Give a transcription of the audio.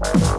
Bye.